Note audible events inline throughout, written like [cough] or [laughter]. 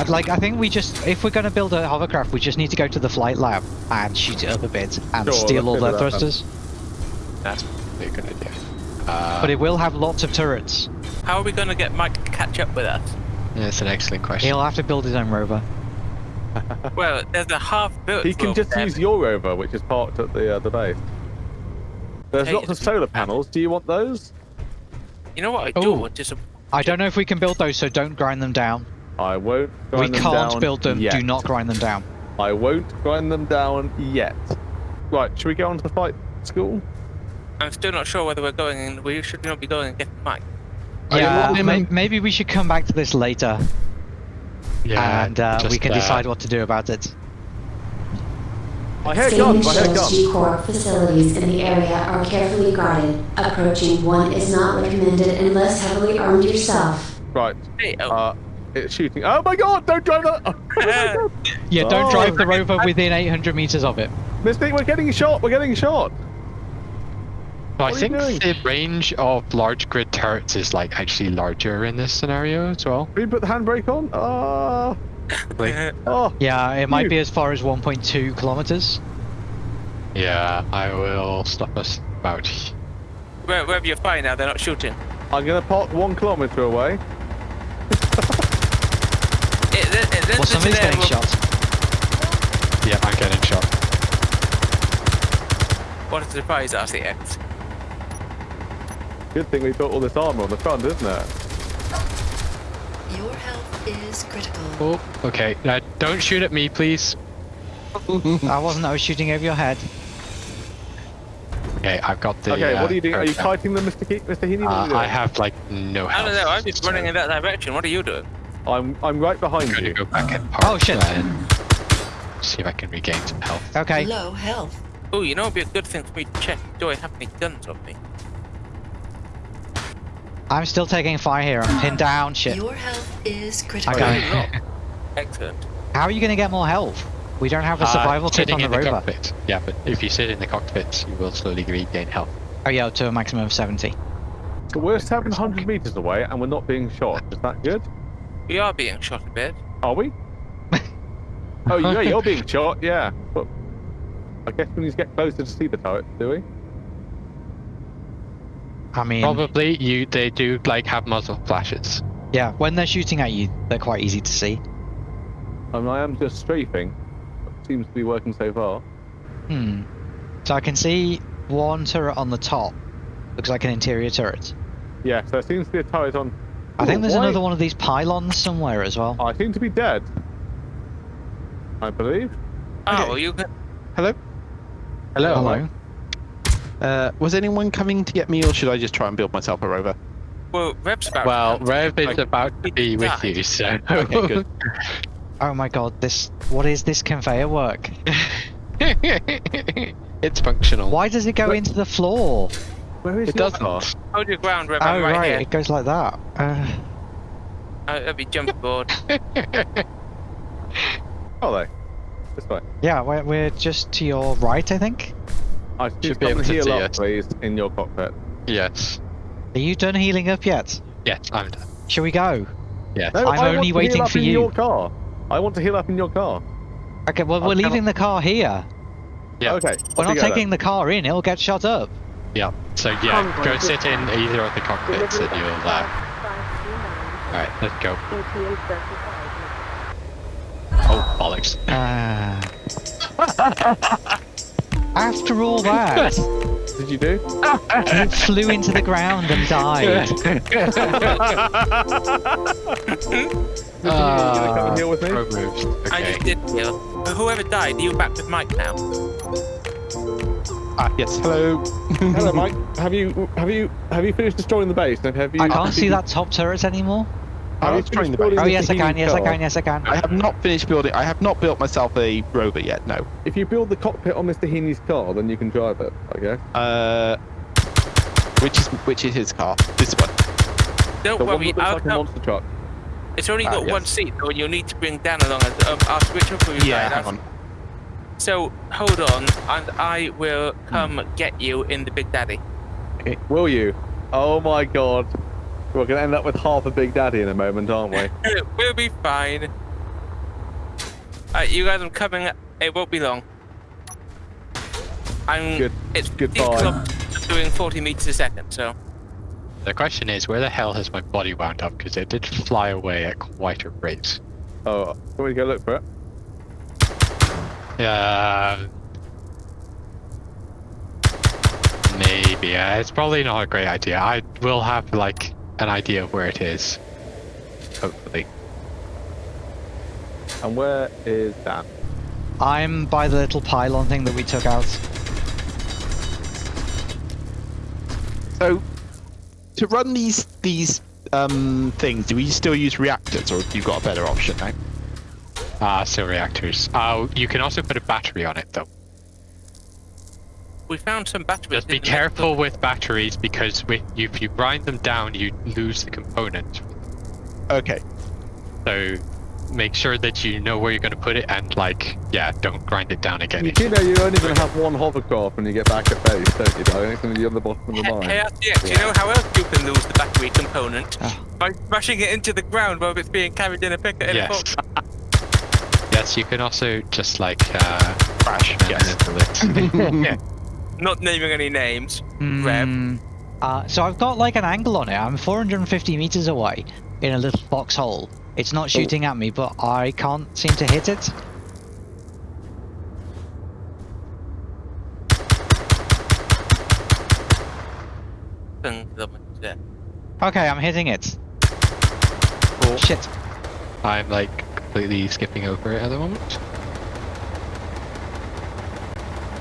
I'd like. I think we just, if we're going to build a hovercraft, we just need to go to the flight lab and shoot it up a bit and Sure, steal all their do that thrusters. That's probably a good idea. Uh, But it will have lots of turrets. How are we going to get Mike to catch up with us? that's an excellent question. He'll have to build his own rover. [laughs] Well, there's a half-built. He can just there. use your rover, which is parked at the uh, the base. There's Hey, lots of solar panels. Do you want those? You know what I do Oh. want is a I don't know if we can build those, so don't grind them down. I won't. we grind them can't build them. Yet. Do not grind them down. I won't grind them down yet. Right, should we go on to the flight school? I'm still not sure whether we're going in. We should not be going and getting Mike. Are Yeah, logging may- maybe we should come back to this later, yeah, and uh, we can uh, decide what to do about it. I hear Scanning guns. I hear shows guns. G-Corp facilities in the area are carefully guarded. Approaching one is not recommended unless heavily armed yourself. Right. Hey, oh, Uh, it's shooting. Oh my God! Don't drive that. [laughs] Oh. [laughs] Yeah, don't Oh. drive the rover within 800 meters of it. Mystic, we're getting shot. We're getting shot. I What are you think doing? the range of large grid turrets is like actually larger in this scenario as well. Can we put the handbrake on? Ah. Like, oh. Yeah, it might Phew. be as far as 1.2 kilometers. yeah, I will stop us about. where, wherever you're fine now, they're not shooting. I'm gonna park one kilometer away. Well, somebody's there, getting well, shot. Yeah, I'm getting shot. What a surprise, RCX. Good thing we got all this armor on the front, isn't it? Your health is critical. Oh, okay. Now, don't shoot at me, please. [laughs] I wasn't. I was shooting over your head. Okay, I've got the. okay, uh, what are you doing? Are you turret down. kiting them, Mr. Ke- Mr. Heaney? Uh. I have like no I don't know, I'm just running in that direction. What are you doing? I'm I'm right behind I'm gonna you. go back and park. Oh, shit. see if I can regain some health. Okay. Low health. Oh, you know, it'd be a good thing for me to check. Do I have any guns on me? I'm still taking fire here. I'm pinned down. Shit. Your health is critical. Okay. Really not. Excellent. How are you going to get more health? We don't have a Uh, survival kit on the the rover. cockpit. Yeah, but if you sit in the cockpit, you will slowly regain health. Oh yeah, to a maximum of 70. So we're 700 meters away and we're not being shot. Is that good? We are being shot a bit. Are we? [laughs] oh yeah, you're being shot. Yeah. But I guess we need to get closer to see the turret, do we? I mean, Probably you. They do like have muzzle flashes. yeah, when they're shooting at you, they're quite easy to see. I mean, I am just strafing. Seems to be working so far. Hmm. So I can see one turret on the top. Looks like an interior turret. Yeah, so there seems to be a turret on. I think there's why- another one of these pylons somewhere as well. I seem to be dead. I believe. Oh, Okay. well, you. Hello? Hello. Hello. Uh, was anyone coming to get me, or should I just try and build myself a rover? Well, Rev's about. Well, to. Rev is Like, about to be with died. you, so. Okay, good. [laughs] Oh my god, this. What is this conveyor work? [laughs] it's functional. Why does it go Wait. into the floor? Where is It your doesn't. Hold your ground, Rev. Oh I'm right, right, here. it goes like that. Uh, Uh, let me jump aboard. Oh, they. This way. yeah, we're, we're just to your right, I think. I should Should be come able and to heal see up, us. please, in your cockpit. yes. Are you done healing up yet? Yes, I'm done. Shall we go? Yes. No, I'm I only want to waiting heal up for in you. your car. I want to heal up in your car. Okay, well, I'll we're come leaving the car here. Yeah. Okay. We're off not you go taking the car in, it'll get shot up. Yeah. So yeah, go sit in either of the cockpits and you'll. Uh... All right, let's go. Oh bollocks! Ah. [laughs] After all [laughs] that. Did you do? you flew into the ground and died. [laughs] you come and heal with me? Pro moves. I just did heal. Whoever died, are you back with Mike now? Ah, yes. Hello. Hello, Mike. [laughs] Have you have you have you finished destroying the base? And have you? I can't see that top turret anymore. Have I you was trying the building Oh yes, I can. healing Yes, I can. Yes, I can. I have not finished building. I have not built myself a rover yet. No. If you build the cockpit on Mr. Heaney's car, then you can drive it. Okay. Uh, which is which is his car? This one. Don't The one worry, that looks I'll like a monster truck. It's only Ah, got one yes. seat, though, and you'll need to bring Dan along. As, um, I'll switch up for you. Yeah. guys. Hang on. So hold on, and I will come get you in the Big Daddy. Eh, will you? Oh my god. We're gonna end up with half a Big Daddy in a moment, aren't we? [laughs] we'll be fine. Alright, you guys I'm coming. It won't be long. I'm. Good- It's goodbye. kilometers doing 40 meters a second, so. The question is, where the hell has my body wound up? Because it did fly away at quite a rate. Oh, can we go look for it? Uh, maybe. Uh, it's probably not a great idea. I will have like an idea of where it is. Hopefully. And where is Dan? I'm by the little pylon thing that we took out. So, to run these these um things, do we still use reactors, or you've you got a better option now? Ah, still reactors. Oh, you can also put a battery on it though. We found some batteries. Just be careful with batteries because with, if you grind them down, you lose the component. Okay. So make sure that you know where you're going to put it and like, yeah, don't grind it down again. You do know you're only going to have one hovercraft when you get back at base, don't you, darling? It's going to be on the bottom of the Hey, mine. hey, RTX, you know how else you can lose the battery component? Ah. By smashing it into the ground while it's being carried in a pick in a Yes. Box. yes, you can also just like uh, Crash. Yes. it. [laughs] Not naming any names. Rev. Hmm. Uh, so I've got like an angle on it. I'm 450 meters away in a little foxhole. It's not shooting at me, but I can't seem to hit it. Yeah. Okay, I'm hitting it. Shit. I'm like completely skipping over it at the moment.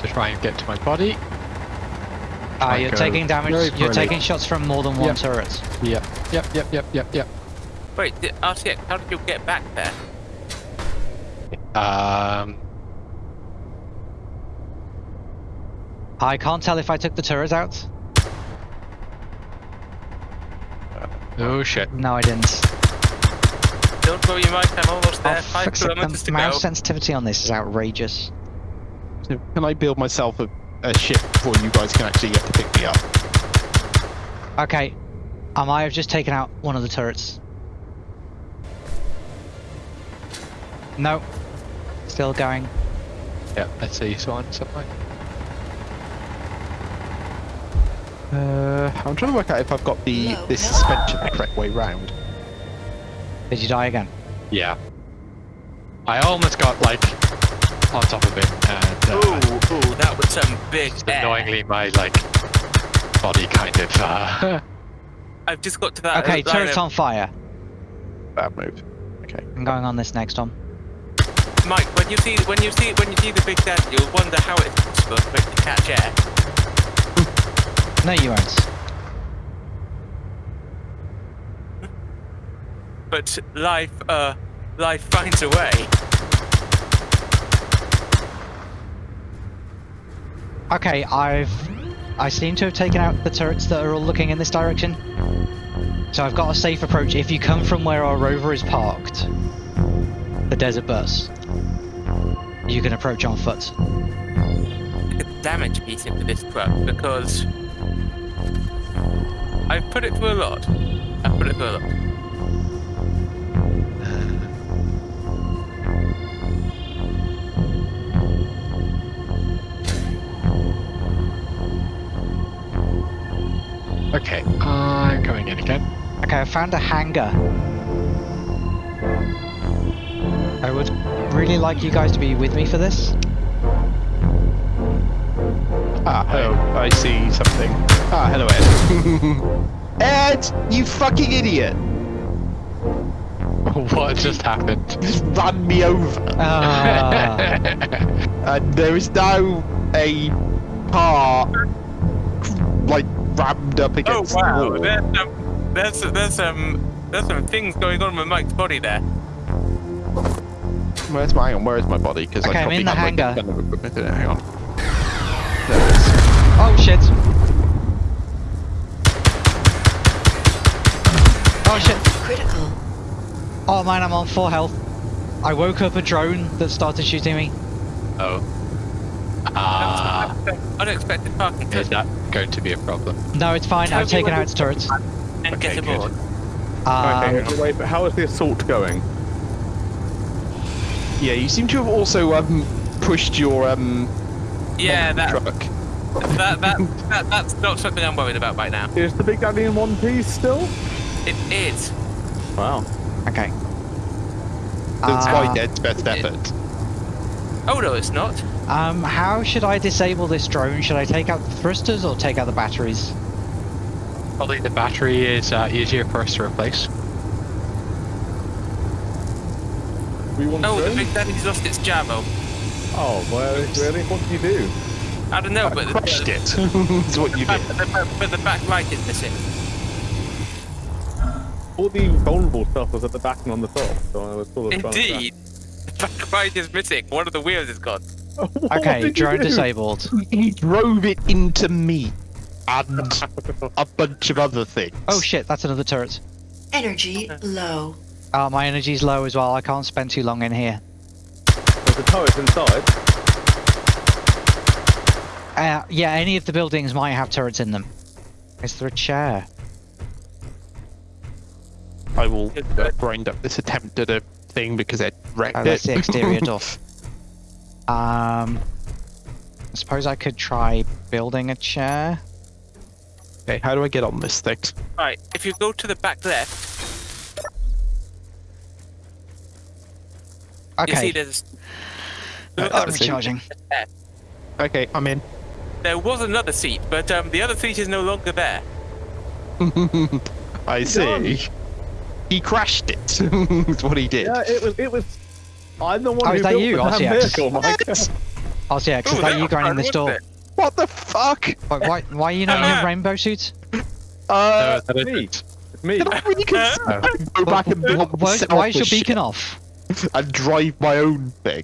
To try and get to my body. Ah, Try you're taking damage. You're taking shots from more than one Yep. turret. Yep, yep, yep, yep, yep, yep. Wait, the- RTX, how did you get back there? Um, I can't tell if I took the turret out. oh shit. No, I didn't. Don't worry, Mike, I'm almost there. Oh, Five kilometers the to mouse go. sensitivity on this is outrageous. So can I build myself a, a ship before you guys can actually get to pick me up? Okay, I might have just taken out one of the turrets. No, still going. Yeah, let's see Swan somewhere. Uh, I'm trying to work out if I've got the No, this no. suspension the correct way round. Did you die again? Yeah. I almost got like on top of it and uh, Ooh, ooh, that was some big just air. annoyingly my like body kind of uh [laughs] I've just got to that. Okay, line turret's of- on fire. Bad move. Okay. I'm going on this next one. Mike, when you see when you see when you see the big daddy, you'll wonder how it's possible for it to catch air. [laughs] No, you won't. But life, uh, life finds a way. Okay, I've... I seem to have taken out the turrets that are all looking in this direction. So I've got a safe approach. If you come from where our rover is parked, the desert bus, you can approach on foot. a damage piece into this truck because I've put it through a lot. I've put it through a lot. Okay, I'm going in again. Okay, I found a hangar. I would really like you guys to be with me for this. Ah, oh, I see something. Ah, hello, Ed. [laughs] Ed, you fucking idiot! [laughs] what just happened? You just ran me over. Ah, And [laughs] there is now a car, like rammed up Oh wow! the wall. There's some, there's there's some there's some things going on with Mike's body there. Where's my hang on? Where is my body? Because Okay, I I'm probably in the have, like, hangar. a of equipment in it. Hang on. There it is. oh shit! Oh shit! Critical. Oh man, I'm on full health. I woke up a drone that started shooting me. Oh. Ah, Unexpected parking. is that going to be a problem? No, it's fine. Tell I've taken out its turrets. and Okay, good. aboard. Um, okay, wait, but how is the assault going? Yeah, you seem to have also um, pushed your um, Yeah, that, truck. that, that, [laughs] that that's not something I'm worried about right now. Is the Big Daddy in one piece still? It is. Wow. Okay. That's Uh, why Dead's best effort. Oh no, it's not. Um, how should I disable this drone? Should I take out the thrusters or take out the batteries? Probably the battery is uh, easier for us to replace. We want Oh, to the Big Daddy's lost its Jamo. Oh, well, really? What did you do? I don't know, but the, Crushed the, it. [laughs] That's what you but did. the, but the back light is missing. All the vulnerable stuff was at the back and on the top, so I was sort of trying to Indeed, the back is missing. One of the wheels is gone. [laughs] Okay, drone disabled. He drove it into me and [laughs] a bunch of other things. Oh shit, that's another turret. Energy low. Uh, my energy's low as well. I can't spend too long in here. There's a turret inside. Uh, yeah, any of the buildings might have turrets in them. Is there a chair? I will uh, grind up this attempt at a thing because it wrecked Oh, it. that's the exterior [laughs] door. Um, I suppose I could try building a chair. Okay, how do I get on this thing? Right, if you go to the back left, you see there's. Uh, I'm recharging. Okay, I'm in. There was another seat, but um, the other seat is no longer there. [laughs] I done? see. He crashed it. [laughs] That's what he did. Yeah, it was. It was. I'm the one Oh, who is that built you, the damn RCX? vehicle, Mike. Oh, so yeah, 'cause Ooh, is that you was grinding fun, this door? it? What the fuck? Why, why, why are you not in your [laughs] rainbow suit? Uh, that is me. it. Me. can I really [laughs] consider go back and build Why, myself why is a your ship beacon off? and drive my own thing.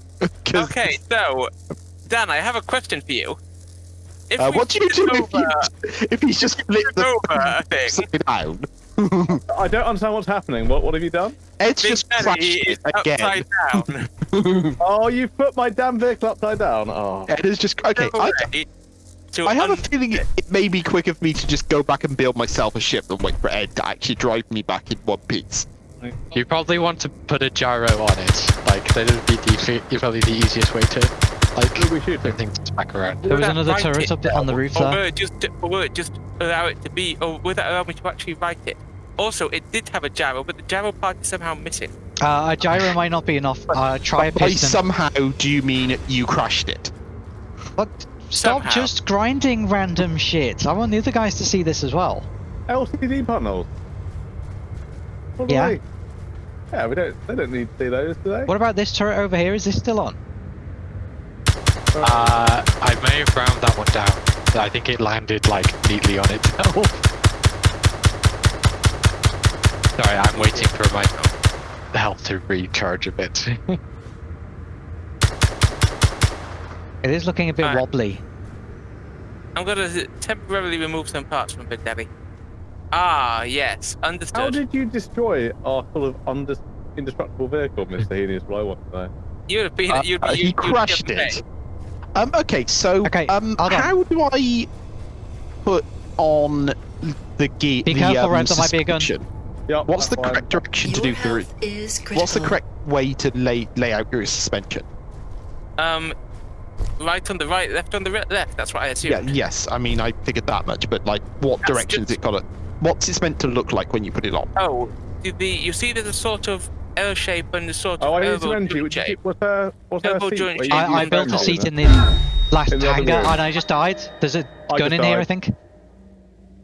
Okay, so Dan, I have a question for you. If Uh, what do you do flip if, you, if he's just flipped flip the over thing? upside down? [laughs] I don't understand what's happening. What? What have you done? Ed's Big just crashed Daddy it is again. upside down. [laughs] Oh, you put my damn vehicle upside down. Oh. Ed is just okay. I, I have a feeling it, it may be quicker for me to just go back and build myself a ship than wait for Ed to actually drive me back in one piece. You probably want to put a gyro on it. Like that would be the, probably the easiest way to like Who are we shooting? turn things back around. There was another turret it up on the down, roof or there. will it just, or will it just allow it to be, or would that allow me to actually write it? Also, it did have a gyro, but the gyro part is somehow missing. Uh, a gyro might not be enough. Uh, try a By piston. somehow, do you mean you crashed it? But stop Somehow. just grinding random shit. I want the other guys to see this as well. LCD panels. What Yeah. they? Yeah, we don't. They don't need to see those, do they? What about this turret over here? Is this still on? Uh, I may have ground that one down. but I think it landed like neatly on itself. [laughs] Sorry, I'm waiting for my health to recharge a bit. [laughs] It is looking a bit Alright. wobbly. I'm gonna temporarily remove some parts from Big Daddy. Ah, yes, understood. How did you destroy our full of indestructible vehicle, Mr. Heaney? Is what I want to know. You'd have been. Uh, you'd, uh, you'd, he you'd be crashed upset. it. Um. Okay. So. Okay, Um. How do I put on the gear? Be the, careful, um, Red, there might be a gun. suspension? Yep, What's the that's fine. correct direction to Your do for it? is critical. What's the correct way to lay lay out your suspension? Um, right on the right, left on the re- left. That's what I assumed. Yeah. Yes. I mean, I figured that much, but like, what That's direction's just- it got? to What's it meant to look like when you put it on? Oh, did the you see there's a sort of L shape and the sort of Oh, I need to enter you. Would you shape. keep- Was there? Was there seat joint you- I, I built a seat in the last In the hangar and I just died. There's a I gun just in here, I think.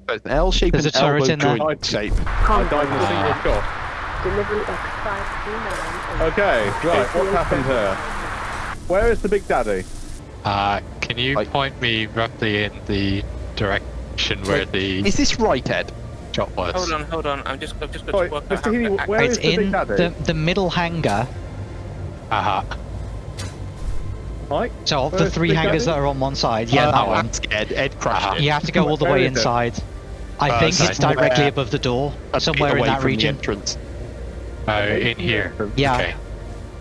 So an L shape There's and a turret in there. joint shape. I died in a single shot. Delivery X529. Okay, right. What's happened here? Where is the Big Daddy? Uh, can you Like- point me roughly in the direction where the Is this right, Ed? Shot was? Hold on, hold on. I'm just, I'm just going Sorry, to work Mr. out how Heaney, to where it's is the Big in Daddy? the, the middle hangar. Aha. Mike? So of the three Big hangars Daddy? that are on one side, yeah, Uh, that oh, one. that's Ed. Ed crashed Uh-huh. You have to go all the way inside. I Uh, think so it's directly somewhere above the door, A bit somewhere in that from the region. entrance. Oh, in here. Yeah, Okay.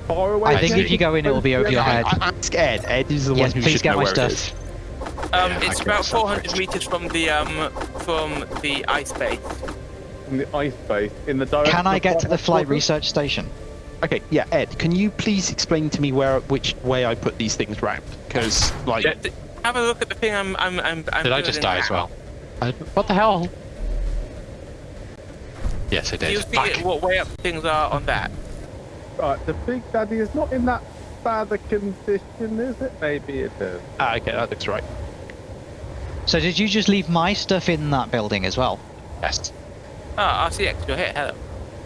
Far away. I think see. if you go in, it will be over your head. I, I ask Ed. Ed is the Yes, one who please should get know my where it stuff. Um, Yeah, it's about 400 meters from the um from the ice base. From the ice base in the direction. Can I get to the flight headquarters? research station? Okay, yeah, Ed, can you please explain to me where, which way I put these things round? Because, like, Yeah, have a look at the thing I'm. I'm. I'm. I'm Did I just building die as well? I, what the hell? Yes, I did. you see it, what way up things are on that? Right, the Big Daddy is not in that bad a condition, is it? Maybe it is. ah, okay, that looks right. So did you just leave my stuff in that building as well? Yes. Oh, RCX, you're here. Hello.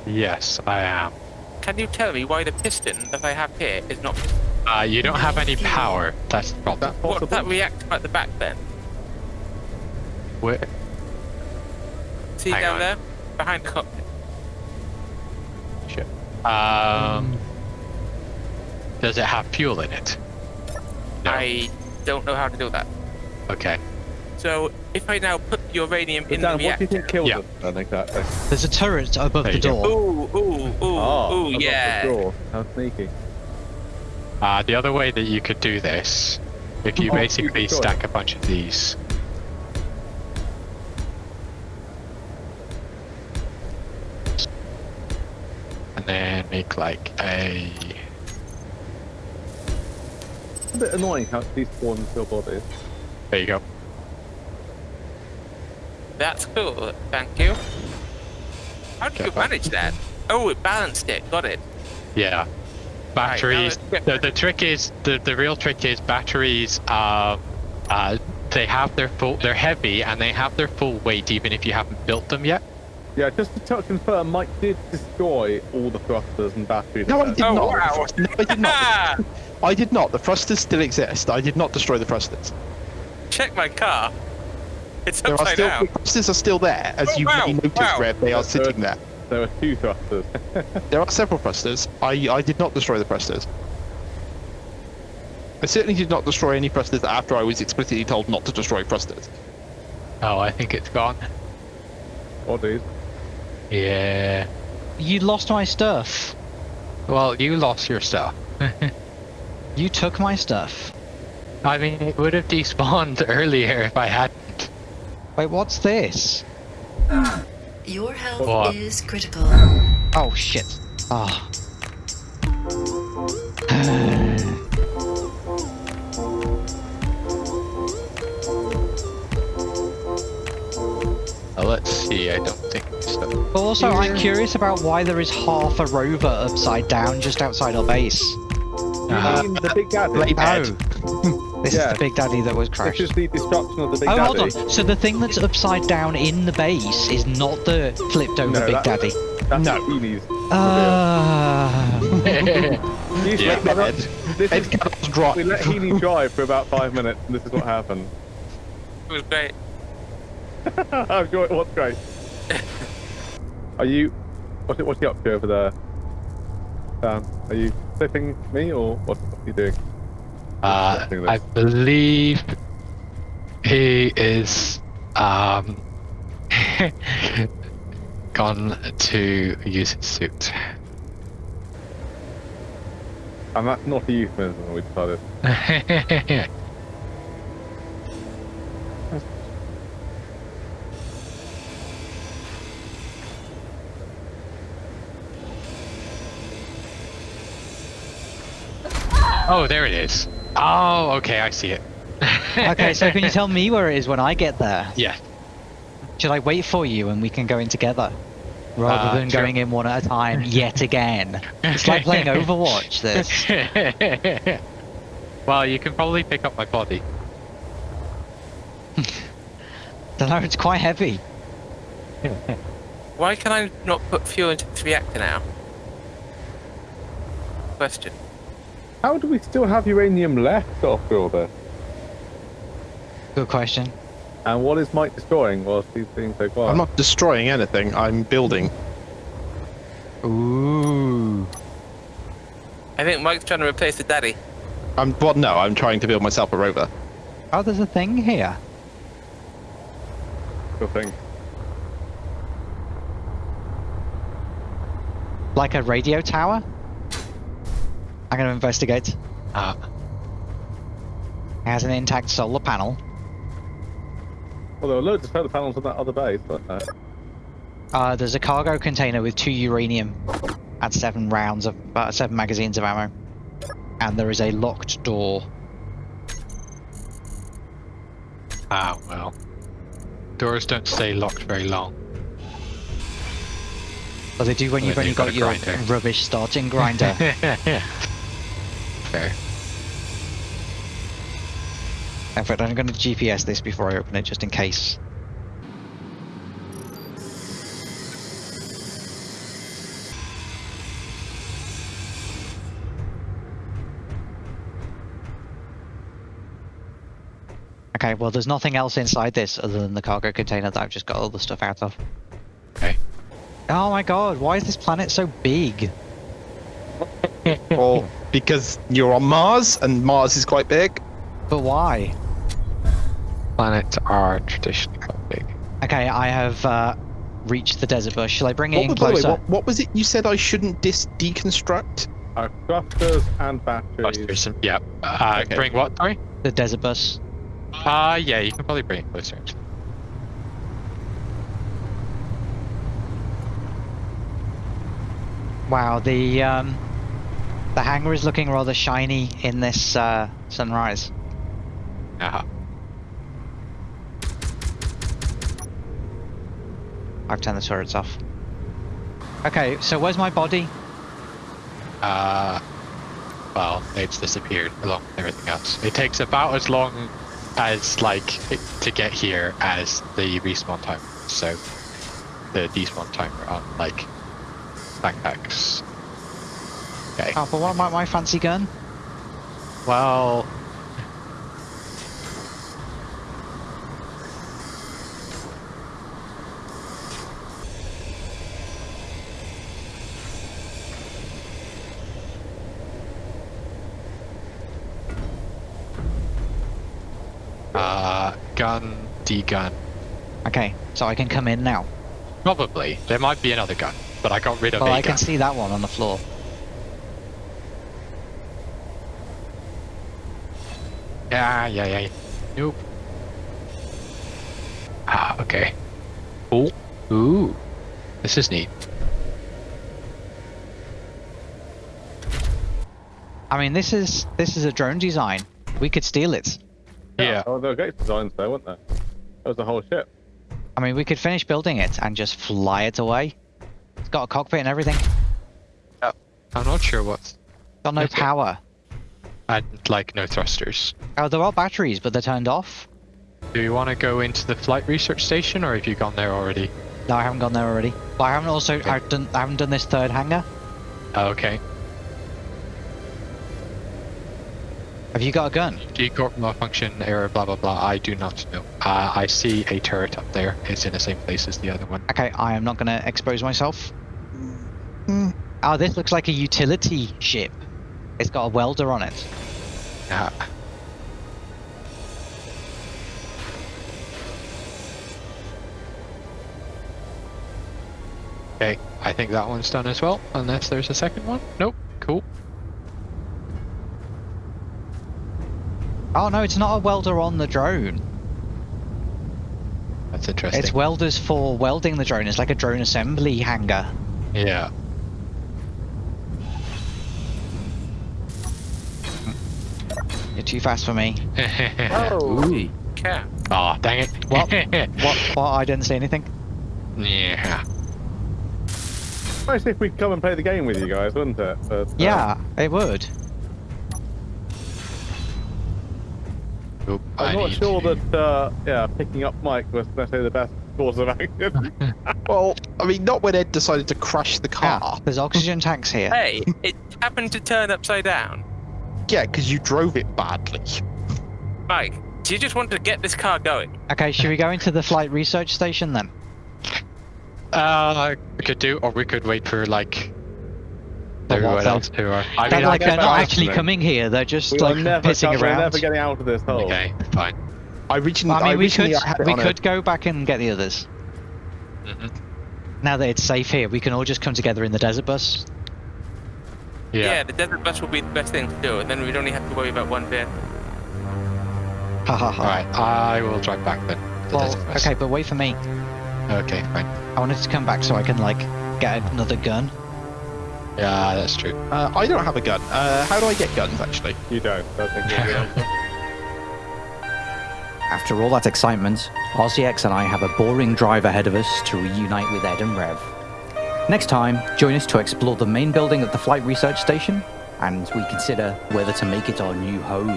Yes, I am. Can you tell me why the piston that I have here is not? Uh, you don't have any power. That's the problem. That What possible? that reactor at the back then? Where? See Hang down on. there, behind the cockpit. Shit. Um. Does it have fuel in it? No. I don't know how to do that. Okay. So if I now put uranium But in Dan, the what do you reactor. think killed Yeah. them then exactly? There's a turret above the door. Ooh, ooh, ooh, Oh, ooh, yeah. Not sure. How sneaky. Uh, the other way that you could do this, if you Oh, basically you could. stack a bunch of these. And then make like a. It's a bit annoying how these spawn into your body. There you go. That's cool. Thank you. How did Okay, you manage that? Oh, it balanced it. Got it. Yeah. Batteries. let's the, the trick is the, the real trick is batteries. are, uh, they have their full. They're heavy and they have their full weight even if you haven't built them yet. Yeah, just to t- confirm, Mike did destroy all the thrusters and batteries. No, I did Oh, not. wow. No, I did not. [laughs] I did not. The thrusters still exist. I did not destroy the thrusters. Check my car. [laughs] It's There are still down. thrusters are still there, as Oh, you wow, may notice, wow. Red. They are That's good. sitting there. There were two thrusters. [laughs] There are several thrusters. I I did not destroy the thrusters. I certainly did not destroy any thrusters after I was explicitly told not to destroy thrusters. Oh, I think it's gone. Bodies. Yeah. You lost my stuff. Well, you lost your stuff. [laughs] You took my stuff. I mean, it would have despawned earlier if I hadn't. Wait, what's this? Your health What? is critical. Oh shit. Ah. [sighs] Uh, let's see, I don't think so. Also, I'm curious about why there is half a rover upside down just outside our base. You Uh, mean the Big Daddy? Blade Ed. Oh. This Yeah. is the Big Daddy that was This crashed. is the destruction of the Big Oh, Daddy. hold on. So the thing that's upside down in the base is not the flipped over No, Big that- Daddy. That's No. Heaney's. Ah. These [laughs] Yeah. let- Ed. This Ed is, cannot drive. we let Heaney drive for about five minutes, and this is what happened. It was great. [laughs] I'm sure it was great. [laughs] Are you? What's it? What's he up to over there? Dan, are you flipping me, or what, what are you doing? Uh, I believe he is um [laughs] gone to use his suit. And that's not a euphemism. We decided. [laughs] oh, there it is. Oh, okay, I see it. [laughs] okay, so can you tell me where it is when I get there? Yeah. Should I wait for you and we can go in together? Rather Uh, than sure. going in one at a time [laughs] yet again. It's like playing Overwatch, this. [laughs] well, you can probably pick up my body. Don't know, it's quite heavy. Why can I not put fuel into this reactor now? Question. How do we still have uranium left after all this? Good question. And what is Mike destroying whilst he's being so quiet? I'm not destroying anything. I'm building. Ooh. I think Mike's trying to replace the daddy. I'm well, no. I'm trying to build myself a rover. Oh, there's a thing here. Sure thing. Like a radio tower? I'm gonna investigate. Uh, It has an intact solar panel. Well, there were loads of solar panels on that other base, weren't there? Uh, there's a cargo container with two uranium and seven rounds of uh, seven magazines of ammo. And there is a locked door. Ah, well. Doors don't stay locked very long. But they do when Well, you've only got got your grinder. rubbish starting grinder. [laughs] Fair. In fact, I'm going to GPS this before I open it, just in case. Okay, well, there's nothing else inside this other than the cargo container that I've just got all the stuff out of. Okay. Oh my god, why is this planet so big? [laughs] Or because you're on Mars and Mars is quite big. But why? Planets are traditionally quite big. Okay, I have uh, reached the desert bus. Shall I bring it What, in was- by the way, what, what was it you said I shouldn't dis- deconstruct? Uh, thrusters and batteries. Clusters and- Yeah. Uh, Okay. Bring what, sorry? The desert bus. Uh, yeah, you can probably bring it closer. actually. Wow, the um, the hangar is looking rather shiny in this uh, sunrise. Uh-huh. I've turned the turrets off. Okay, so where's my body? Uh, well, it's disappeared along with everything else. It takes about as long as like to get here as the respawn timer. So the despawn timer on like backpacks. Okay. Oh, but what about my fancy gun? Well. Uh, gun, D gun. Okay, so I can come in now. Probably. There might be another gun, but I got rid of Well, I can see that one on the floor. Yeah, yeah, yeah. Nope. Ah, okay. Cool. Ooh. This is neat. I mean, this is this is a drone design. We could steal it. Yeah. Oh, there were great designs there, weren't there? That was the whole ship. I mean, we could finish building it and just fly it away. It's got a cockpit and everything. Oh, I'm not sure what's. Got no Okay. power. And like no thrusters. Oh, there are batteries, but they're turned off. Do you want to go into the flight research station, or have you gone there already? No, I haven't gone there already. But I haven't also I've done I haven't done this third hangar. Oh, okay. Have you got a gun? Corp malfunction error. Blah blah blah. I do not know. Uh, I see a turret up there. It's in the same place as the other one. Okay, I am not going to expose myself. Hmm. Oh, this looks like a utility ship. It's got a welder on it. Uh, okay, I think that one's done as well, unless there's a second one. Nope. Cool. Oh no, it's not a welder on the drone. That's interesting. It's welders for welding the drone. It's like a drone assembly hangar. yeah. You're too fast for me. Holy cow. Oh, dang it. What? [laughs] What? What? I didn't say anything. Yeah. Nice if we'd come and play the game with you guys, wouldn't it? But, uh, Yeah, it would. I'm I not sure to- that, uh, yeah, picking up Mike was necessarily the best course of action. [laughs] Well, I mean, not when Ed decided to crash the car. Yeah, there's oxygen tanks here. Hey, it happened to turn upside down. Yeah, because you drove it badly. Mike, do you just want to get this car going? Okay, should we go into the flight research station then? Uh, we could do, or we could wait for like For what, everyone though? else who are. I They're mean, like they're not that. actually coming here. They're just we like are never, pissing we're around. never getting out of this hole. okay, fine. I originally, I mean, we could originally I it we could go back and get the others. Mhm. Now that it's safe here, we can all just come together in the desert bus. Yeah. the desert bus will be the best thing to do, and then we'd only have to worry about one vehicle. Ha ha ha. Alright, I will drive back then. the Well, okay, but wait for me. Okay, fine. I wanted to come back so I can like get another gun. Yeah, that's true. Uh, I don't have a gun. Uh, how do I get guns, actually? You don't. I think you're answer. [laughs] After all that excitement, RCX and I have a boring drive ahead of us to reunite with Ed and Rev. Next time, join us to explore the main building of the Flight Research Station, and we consider whether to make it our new home.